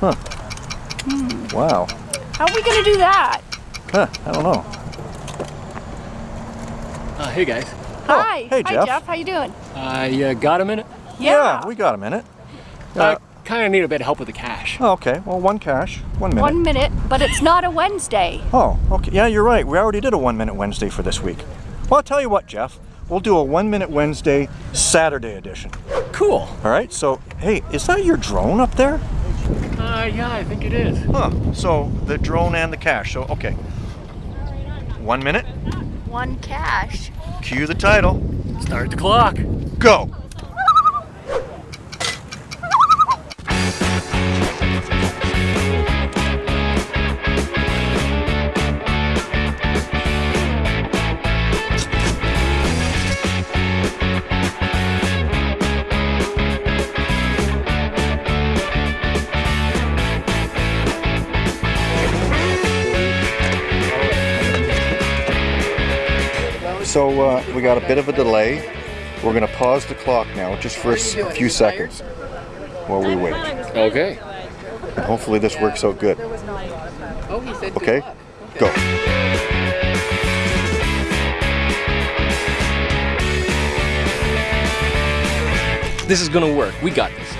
Huh. Wow. How are we gonna do that? Huh, I don't know. Uh, hey guys, Hi. hey, Hi, Jeff. Jeff. How you doing? I uh, got a minute. Yeah. we got a minute. I Uh, kind of need a bit of help with the cache. oh, okay, well, one cache, one minute. One minute, but it's not a Wednesday. Oh, okay. Yeah, you're right. We already did a one minute Wednesday for this week. Well, I'll tell you what, Jeff. We'll do a one minute Wednesday Saturday edition. Cool. All right. So, hey, is that your drone up there? Uh, yeah, I think it is. Huh. So the drone and the cache. So, okay. One minute. One cache. Cue the title. Start the clock. Go. So uh, we got a bit of a delay. We're gonna pause the clock now, just for a few seconds, while we wait. Okay. And hopefully this works out good. Oh, he said Okay, go. This is gonna work. We got this.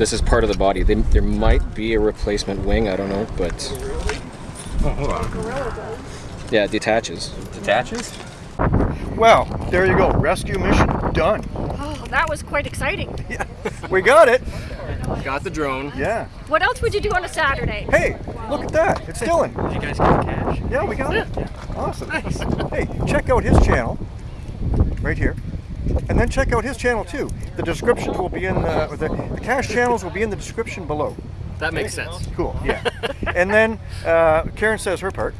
This is part of the body. They, there might be a replacement wing. I don't know, but Oh, hold on. yeah, it detaches. Detaches? Well, there you go. Rescue mission done. Oh, that was quite exciting. Yeah, We got it. Got the drone. Yeah. What else would you do on a Saturday? Hey, look at that. It's Dylan. Did you guys get cache? Yeah, we got it. Awesome. Nice. Hey, check out his channel right here. And then check out his channel too. The descriptions will be in the, the, the cache channels will be in the description below. That makes sense. Cool. Yeah. and then uh, Karen says her part,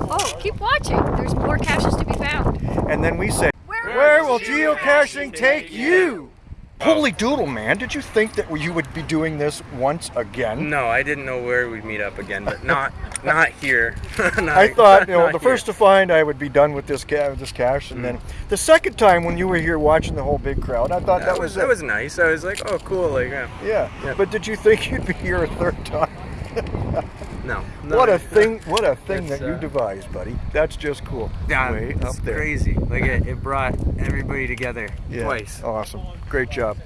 Oh, keep watching. There's more caches to be found. and then we say, "Where will geocaching take you?" Oh. Holy doodle, man! Did you think that you would be doing this once again? No, I didn't know where we'd meet up again, but not not here. Not- I thought, you know, the here. first to find, I would be done with this ca- this cache, and then mm. the second time when you were here watching the whole big crowd, I thought that, that was it. that was nice. I was like, oh, cool. Like, yeah. yeah. Yeah. But did you think you'd be here a third time? No. no what a thing! What a thing that you uh, devised, buddy. That's just cool. Yeah, Way it's up there. crazy. Like it, it brought everybody together Yeah. twice. Awesome. Great job.